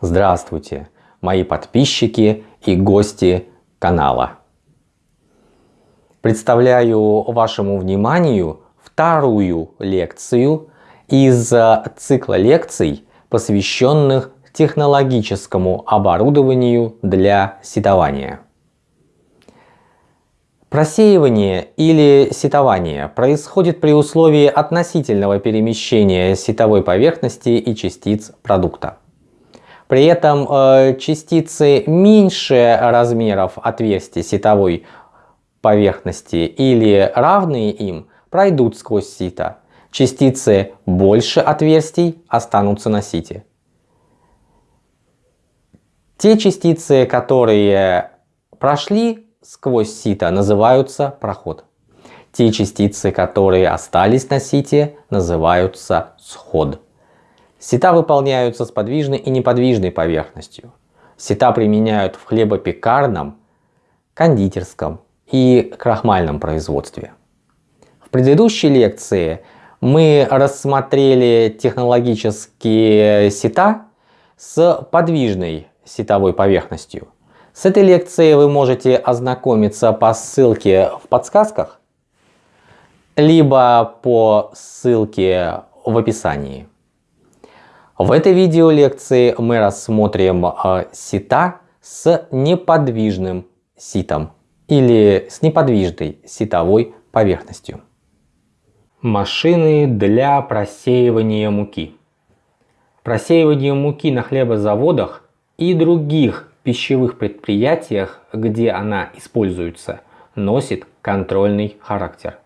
Здравствуйте, мои подписчики и гости канала. Представляю вашему вниманию вторую лекцию из цикла лекций, посвященных технологическому оборудованию для сетования. Просеивание или сетование происходит при условии относительного перемещения сетовой поверхности и частиц продукта. При этом э, частицы меньше размеров отверстий сетовой поверхности или равные им пройдут сквозь сито. Частицы больше отверстий останутся на сите. Те частицы, которые прошли сквозь сито называются проход. Те частицы, которые остались на сите, называются сход. Сита выполняются с подвижной и неподвижной поверхностью. Сита применяют в хлебопекарном, кондитерском и крахмальном производстве. В предыдущей лекции мы рассмотрели технологические сита с подвижной сетовой поверхностью – с этой лекцией вы можете ознакомиться по ссылке в подсказках, либо по ссылке в описании. В этой видеолекции мы рассмотрим э, сита с неподвижным ситом или с неподвижной ситовой поверхностью. Машины для просеивания муки. Просеивание муки на хлебозаводах и других пищевых предприятиях, где она используется, носит контрольный характер.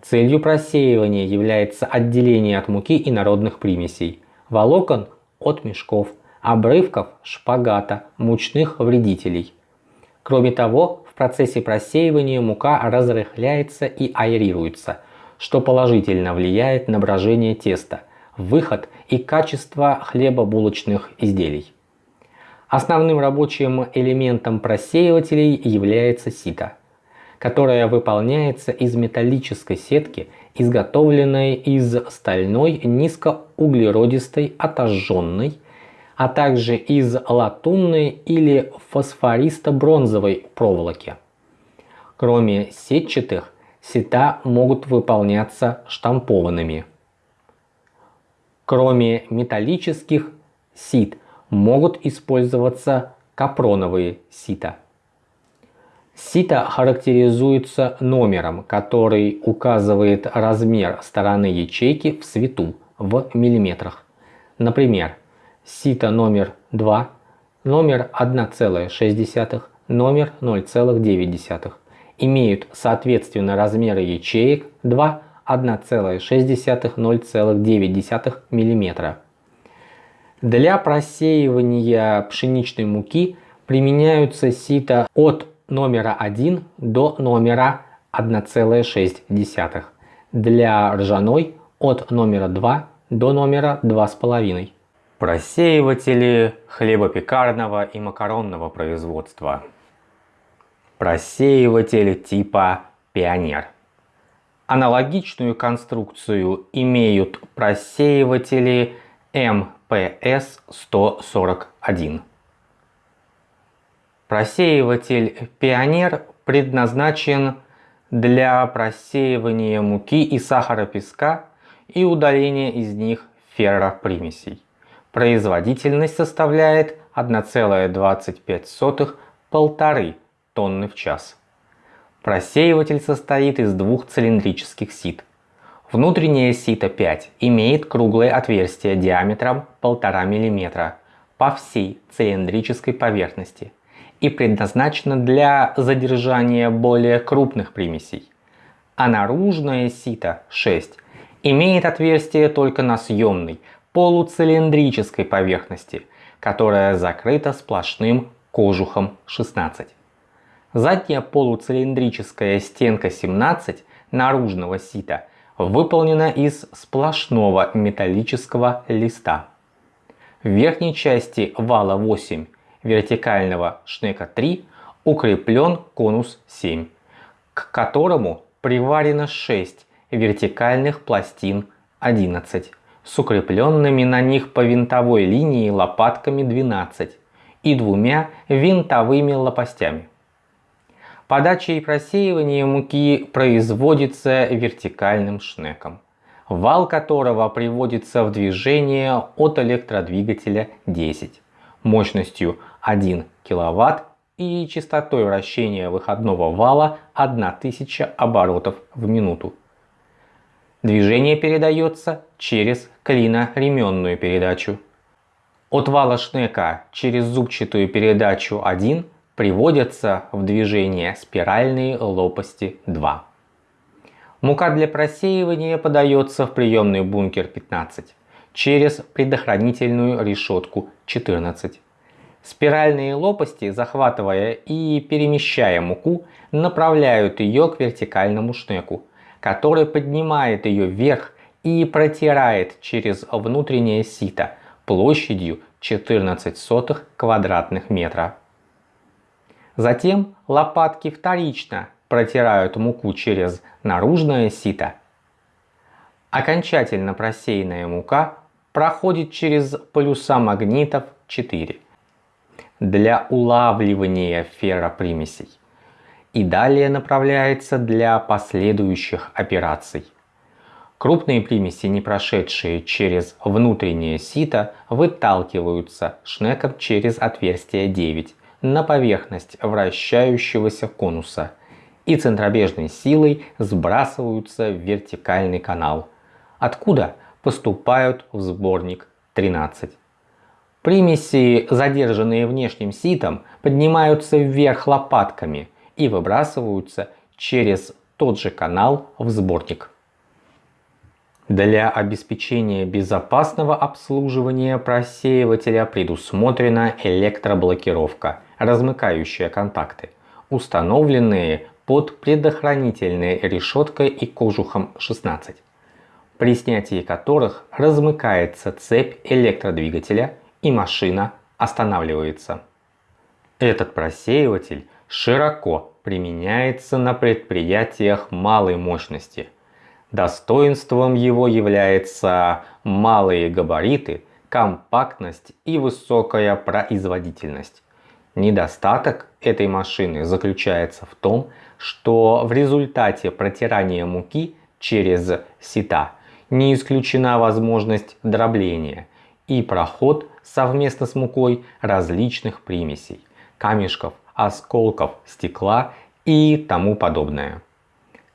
Целью просеивания является отделение от муки и народных примесей, волокон от мешков, обрывков шпагата, мучных вредителей. Кроме того, в процессе просеивания мука разрыхляется и аэрируется, что положительно влияет на брожение теста, выход и качество хлебобулочных изделий. Основным рабочим элементом просеивателей является сито, которое выполняется из металлической сетки, изготовленной из стальной низкоуглеродистой отожженной, а также из латунной или фосфористо-бронзовой проволоки. Кроме сетчатых, сета могут выполняться штампованными. Кроме металлических сит – могут использоваться капроновые сита. Сито характеризуется номером, который указывает размер стороны ячейки в свету в миллиметрах. Например, сито номер 2, номер 1,6, номер 0,9 имеют соответственно размеры ячеек 2, 1,6, 0,9 мм. Для просеивания пшеничной муки применяются сито от номера 1 до номера 1,6. Для ржаной от номера 2 до номера 2,5. Просеиватели хлебопекарного и макаронного производства. Просеиватель типа Пионер. Аналогичную конструкцию имеют просеиватели М PS-141. Просеиватель Пионер предназначен для просеивания муки и сахара песка и удаления из них ферропримесей. Производительность составляет 1,25-1,5 тонны в час. Просеиватель состоит из двух цилиндрических сит – Внутреннее сито 5 имеет круглое отверстие диаметром 1,5 мм по всей цилиндрической поверхности и предназначено для задержания более крупных примесей. А наружное сито 6 имеет отверстие только на съемной полуцилиндрической поверхности, которая закрыта сплошным кожухом 16. Задняя полуцилиндрическая стенка 17 наружного сита – выполнена из сплошного металлического листа. В верхней части вала 8 вертикального шнека 3 укреплен конус 7, к которому приварено 6 вертикальных пластин 11 с укрепленными на них по винтовой линии лопатками 12 и двумя винтовыми лопастями. Подача и просеивание муки производится вертикальным шнеком, вал которого приводится в движение от электродвигателя 10 мощностью 1 кВт и частотой вращения выходного вала 1000 оборотов в минуту. Движение передается через клиноременную передачу. От вала шнека через зубчатую передачу 1 приводятся в движение спиральные лопасти 2. Мука для просеивания подается в приемный бункер 15 через предохранительную решетку 14. Спиральные лопасти, захватывая и перемещая муку, направляют ее к вертикальному шнеку, который поднимает ее вверх и протирает через внутреннее сито площадью 14 сотых квадратных метра. Затем лопатки вторично протирают муку через наружное сито. Окончательно просеянная мука проходит через полюса магнитов 4 для улавливания ферропримесей и далее направляется для последующих операций. Крупные примеси, не прошедшие через внутреннее сито, выталкиваются шнеком через отверстие 9 на поверхность вращающегося конуса и центробежной силой сбрасываются в вертикальный канал, откуда поступают в сборник 13. Примеси, задержанные внешним ситом, поднимаются вверх лопатками и выбрасываются через тот же канал в сборник. Для обеспечения безопасного обслуживания просеивателя предусмотрена электроблокировка, размыкающая контакты, установленные под предохранительной решеткой и кожухом 16, при снятии которых размыкается цепь электродвигателя и машина останавливается. Этот просеиватель широко применяется на предприятиях малой мощности – Достоинством его являются малые габариты, компактность и высокая производительность. Недостаток этой машины заключается в том, что в результате протирания муки через сита не исключена возможность дробления и проход совместно с мукой различных примесей, камешков, осколков стекла и тому подобное.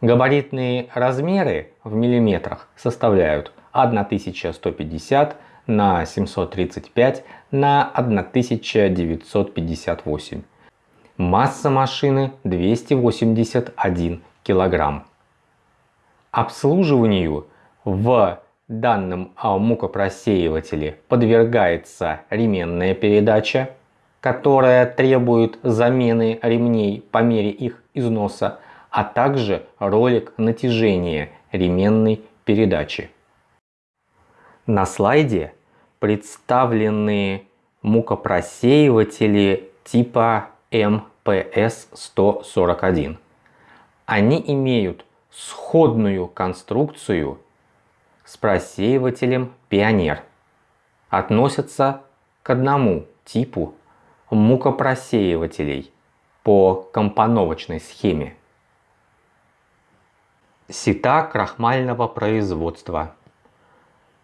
Габаритные размеры в миллиметрах составляют 1150 на 735 на 1958. Масса машины 281 килограмм. Обслуживанию в данном мукопросеивателе подвергается ременная передача, которая требует замены ремней по мере их износа а также ролик натяжения ременной передачи. На слайде представлены мукопросеиватели типа МПС-141. Они имеют сходную конструкцию с просеивателем Пионер. Относятся к одному типу мукопросеивателей по компоновочной схеме сита крахмального производства.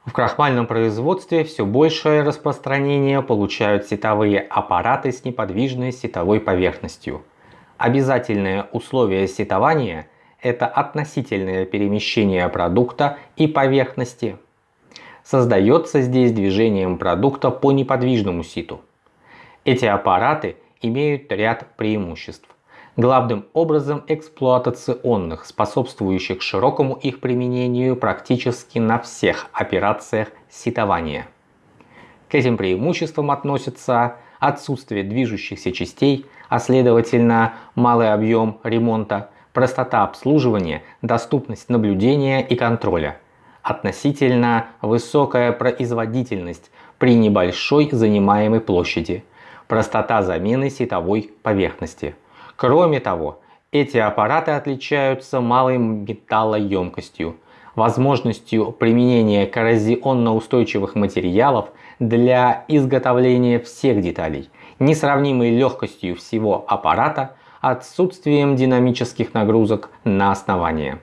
В крахмальном производстве все большее распространение получают сетовые аппараты с неподвижной сетовой поверхностью. Обязательное условие сетования – это относительное перемещение продукта и поверхности. Создается здесь движением продукта по неподвижному ситу. Эти аппараты имеют ряд преимуществ главным образом эксплуатационных, способствующих широкому их применению практически на всех операциях ситования. К этим преимуществам относятся отсутствие движущихся частей, а следовательно малый объем ремонта, простота обслуживания, доступность наблюдения и контроля, относительно высокая производительность при небольшой занимаемой площади, простота замены сетовой поверхности – Кроме того, эти аппараты отличаются малой металлоемкостью, возможностью применения коррозионно-устойчивых материалов для изготовления всех деталей, несравнимой легкостью всего аппарата, отсутствием динамических нагрузок на основание.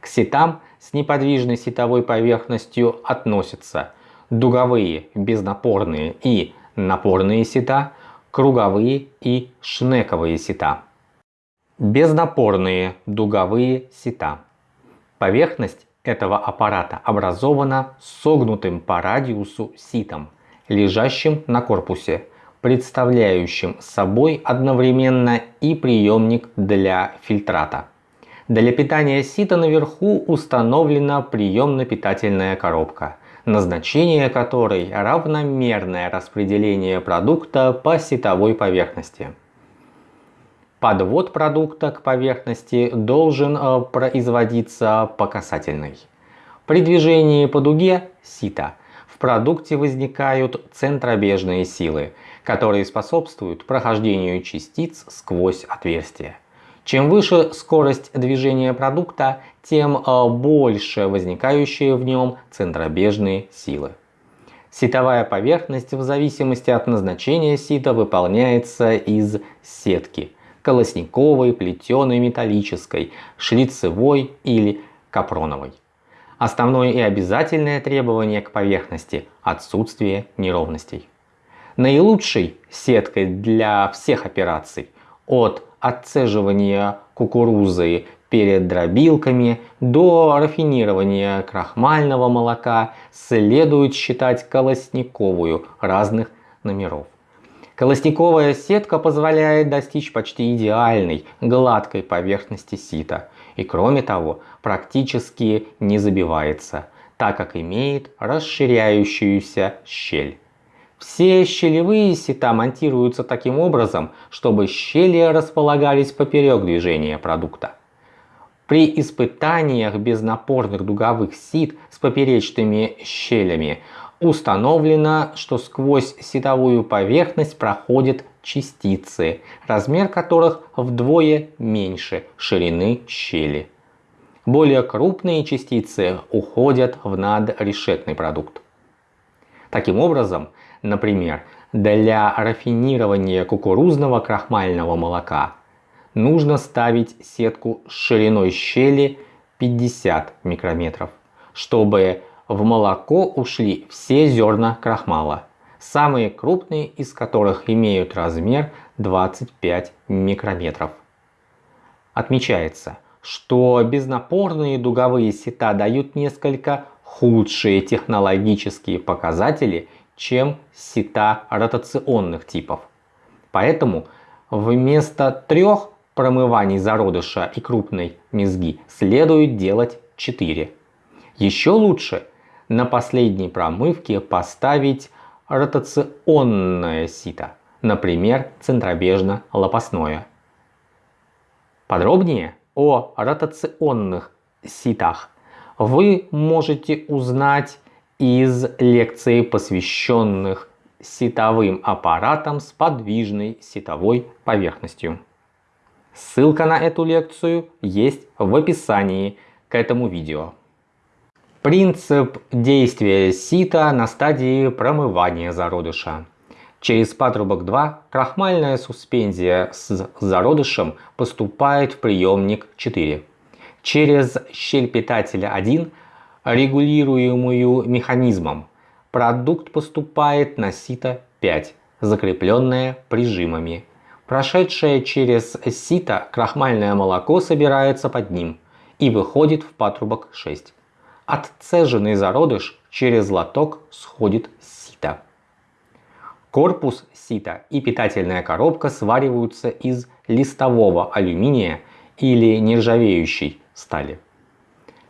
К сетам с неподвижной сетовой поверхностью относятся дуговые, безнапорные и напорные сета, круговые и шнековые сета. Безнапорные дуговые сета. Поверхность этого аппарата образована согнутым по радиусу ситом, лежащим на корпусе, представляющим собой одновременно и приемник для фильтрата. Для питания сита наверху установлена приемно-питательная коробка, назначение которой равномерное распределение продукта по ситовой поверхности. Подвод продукта к поверхности должен э, производиться по касательной. При движении по дуге сита в продукте возникают центробежные силы, которые способствуют прохождению частиц сквозь отверстие. Чем выше скорость движения продукта, тем э, больше возникающие в нем центробежные силы. Ситовая поверхность в зависимости от назначения сита выполняется из сетки – колосниковой, плетеной, металлической, шлицевой или капроновой. Основное и обязательное требование к поверхности – отсутствие неровностей. Наилучшей сеткой для всех операций от отцеживания кукурузы перед дробилками до рафинирования крахмального молока следует считать колосниковую разных номеров. Колосниковая сетка позволяет достичь почти идеальной гладкой поверхности сита и кроме того практически не забивается, так как имеет расширяющуюся щель. Все щелевые сита монтируются таким образом, чтобы щели располагались поперек движения продукта. При испытаниях безнапорных дуговых сит с поперечными щелями Установлено, что сквозь сетовую поверхность проходят частицы, размер которых вдвое меньше ширины щели. Более крупные частицы уходят в надрешетный продукт. Таким образом, например, для рафинирования кукурузного крахмального молока нужно ставить сетку с шириной щели 50 микрометров, чтобы в молоко ушли все зерна крахмала, самые крупные из которых имеют размер 25 микрометров. Отмечается, что безнапорные дуговые сета дают несколько худшие технологические показатели, чем сета ротационных типов. Поэтому вместо трех промываний зародыша и крупной мезги следует делать 4. Еще лучше на последней промывке поставить ротационное сито, например, центробежно-лопастное. Подробнее о ротационных ситах вы можете узнать из лекции, посвященных ситовым аппаратам с подвижной ситовой поверхностью. Ссылка на эту лекцию есть в описании к этому видео. Принцип действия сита на стадии промывания зародыша. Через патрубок 2 крахмальная суспензия с зародышем поступает в приемник 4. Через щель питателя 1, регулируемую механизмом, продукт поступает на сито 5, закрепленное прижимами. Прошедшее через сито крахмальное молоко собирается под ним и выходит в патрубок 6. Отцеженный зародыш через лоток сходит сито. Корпус сита и питательная коробка свариваются из листового алюминия или нержавеющей стали.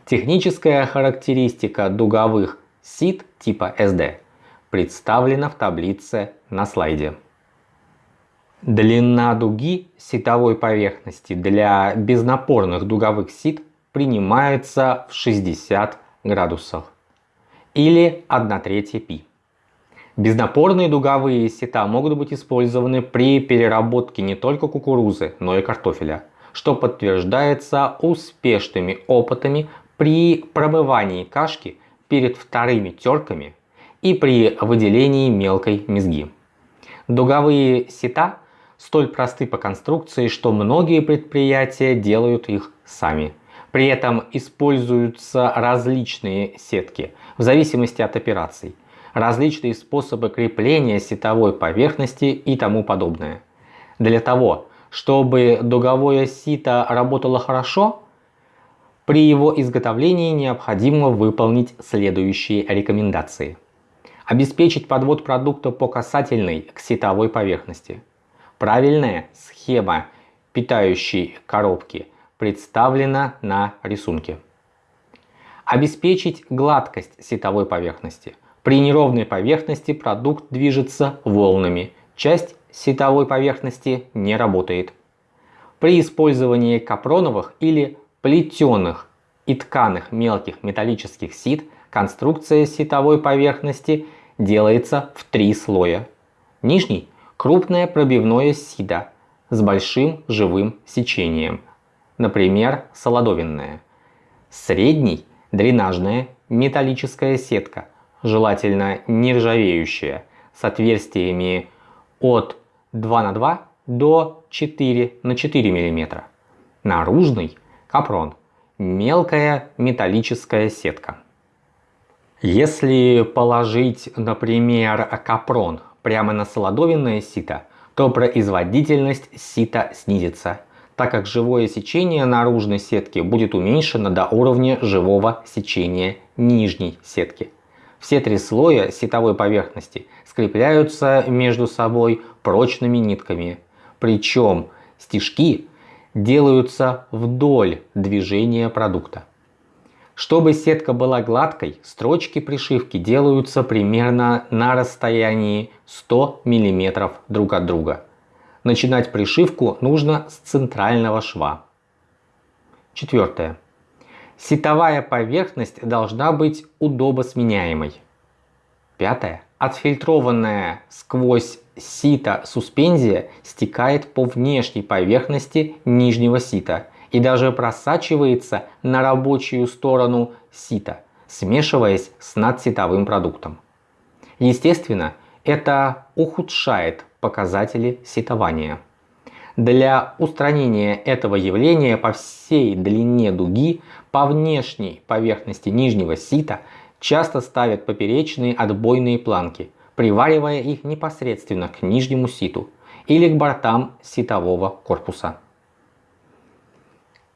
Техническая характеристика дуговых сит типа SD представлена в таблице на слайде. Длина дуги ситовой поверхности для безнапорных дуговых сит принимается в 60 градусах или 1 третья π. Безнапорные дуговые сета могут быть использованы при переработке не только кукурузы, но и картофеля, что подтверждается успешными опытами при промывании кашки перед вторыми терками и при выделении мелкой мезги. Дуговые сита столь просты по конструкции, что многие предприятия делают их сами. При этом используются различные сетки в зависимости от операций, различные способы крепления сетовой поверхности и тому подобное. Для того, чтобы дуговое сито работало хорошо, при его изготовлении необходимо выполнить следующие рекомендации. Обеспечить подвод продукта по касательной к сетовой поверхности. Правильная схема питающей коробки представлена на рисунке. Обеспечить гладкость сетовой поверхности. При неровной поверхности продукт движется волнами. Часть сетовой поверхности не работает. При использовании капроновых или плетеных и тканых мелких металлических сит конструкция сетовой поверхности делается в три слоя. Нижний – крупное пробивное сито с большим живым сечением, например, солодовинное. Средний – дренажная металлическая сетка, желательно нержавеющая, с отверстиями от 2 на 2 до 4 на 4 мм. Наружный – капрон, мелкая металлическая сетка. Если положить, например, капрон прямо на солодовинное сито, то производительность сита снизится, так как живое сечение наружной сетки будет уменьшено до уровня живого сечения нижней сетки. Все три слоя сетовой поверхности скрепляются между собой прочными нитками, причем стежки делаются вдоль движения продукта. Чтобы сетка была гладкой, строчки пришивки делаются примерно на расстоянии 100 мм друг от друга. Начинать пришивку нужно с центрального шва. Четвертое. Сетовая поверхность должна быть удобосменяемой. Пятое. Отфильтрованная сквозь сито суспензия стекает по внешней поверхности нижнего сита и даже просачивается на рабочую сторону сита, смешиваясь с надситовым продуктом. Естественно, это ухудшает показатели ситования. Для устранения этого явления по всей длине дуги по внешней поверхности нижнего сита часто ставят поперечные отбойные планки, приваривая их непосредственно к нижнему ситу или к бортам ситового корпуса.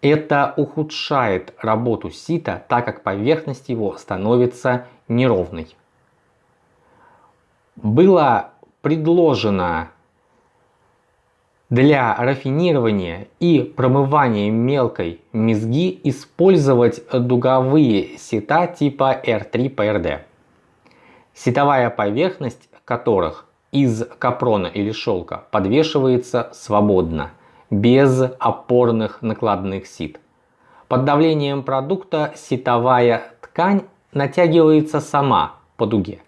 Это ухудшает работу сита, так как поверхность его становится неровной. Было предложено для рафинирования и промывания мелкой мезги использовать дуговые сита типа R3PRD, сетовая поверхность которых из капрона или шелка подвешивается свободно – без опорных накладных сит. Под давлением продукта ситовая ткань натягивается сама по дуге.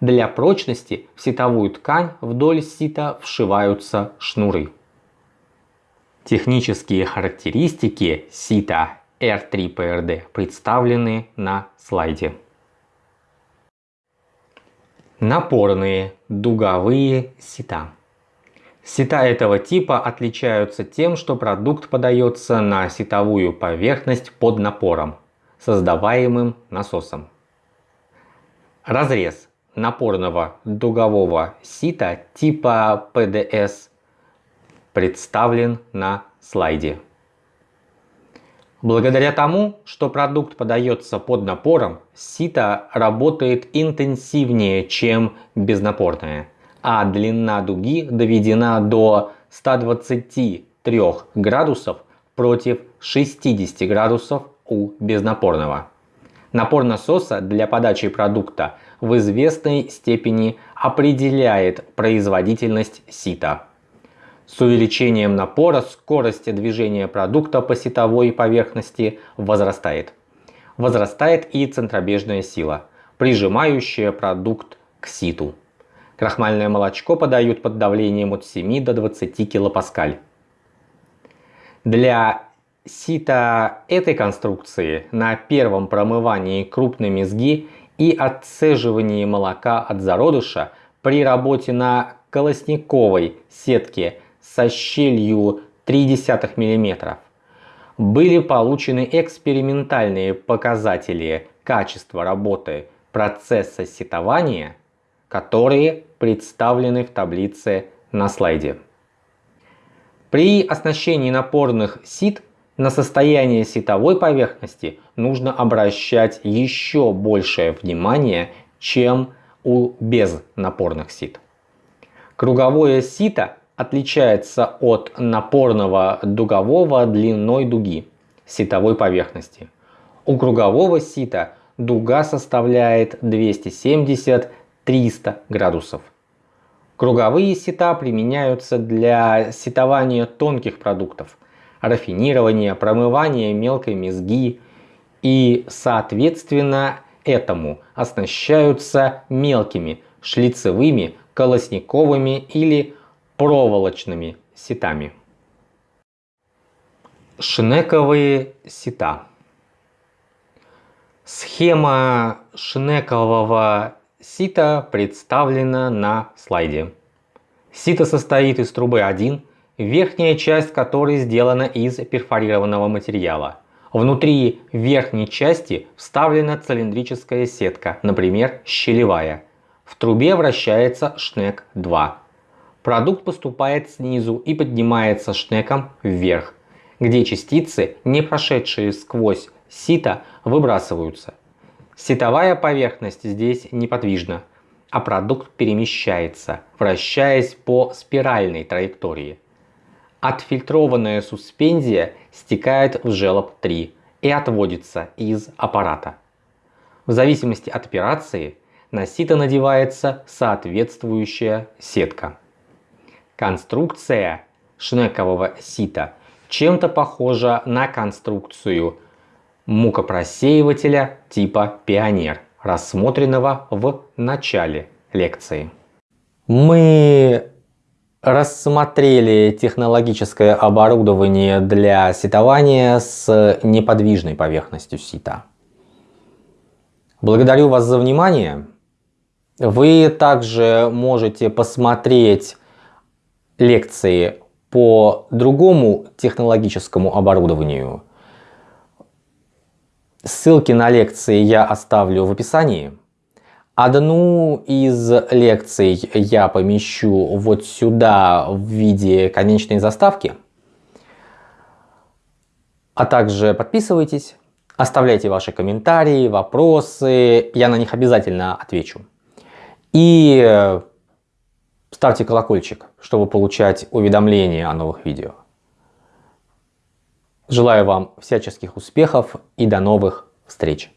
Для прочности в ситовую ткань вдоль сита вшиваются шнуры. Технические характеристики сита R3PRD представлены на слайде. Напорные дуговые сита. Сита этого типа отличаются тем, что продукт подается на ситовую поверхность под напором, создаваемым насосом. Разрез напорного дугового сита типа PDS представлен на слайде. Благодаря тому, что продукт подается под напором, сито работает интенсивнее, чем безнапорное – а длина дуги доведена до 123 градусов против 60 градусов у безнапорного. Напор насоса для подачи продукта в известной степени определяет производительность сита. С увеличением напора скорость движения продукта по ситовой поверхности возрастает. Возрастает и центробежная сила, прижимающая продукт к ситу. Крахмальное молочко подают под давлением от 7 до 20 килопаскаль. Для сито этой конструкции на первом промывании крупной мезги и отцеживании молока от зародыша при работе на колосниковой сетке со щелью 0,3 мм были получены экспериментальные показатели качества работы процесса сетования, которые представлены в таблице на слайде. При оснащении напорных сит на состояние сетовой поверхности нужно обращать еще большее внимание, чем у безнапорных сит. Круговое сито отличается от напорного дугового длиной дуги ситовой поверхности. У кругового сита дуга составляет 270-300 градусов. Круговые сита применяются для ситования тонких продуктов, рафинирования, промывания мелкой мезги и, соответственно, этому оснащаются мелкими шлицевыми, колосниковыми или проволочными ситами. Шнековые сита. Схема шнекового сита представлена на слайде. Сито состоит из трубы 1, верхняя часть которой сделана из перфорированного материала. Внутри верхней части вставлена цилиндрическая сетка, например, щелевая. В трубе вращается шнек 2. Продукт поступает снизу и поднимается шнеком вверх, где частицы, не прошедшие сквозь сито, выбрасываются. Ситовая поверхность здесь неподвижна, а продукт перемещается, вращаясь по спиральной траектории. Отфильтрованная суспензия стекает в желоб 3 и отводится из аппарата. В зависимости от операции на сито надевается соответствующая сетка. Конструкция шнекового сита чем-то похожа на конструкцию мукопросеивателя типа Пионер, рассмотренного в начале лекции. Мы рассмотрели технологическое оборудование для ситования с неподвижной поверхностью сита. Благодарю вас за внимание. Вы также можете посмотреть лекции по другому технологическому оборудованию Ссылки на лекции я оставлю в описании. Одну из лекций я помещу вот сюда в виде конечной заставки. А также подписывайтесь, оставляйте ваши комментарии, вопросы, я на них обязательно отвечу. И ставьте колокольчик, чтобы получать уведомления о новых видео. Желаю вам всяческих успехов и до новых встреч!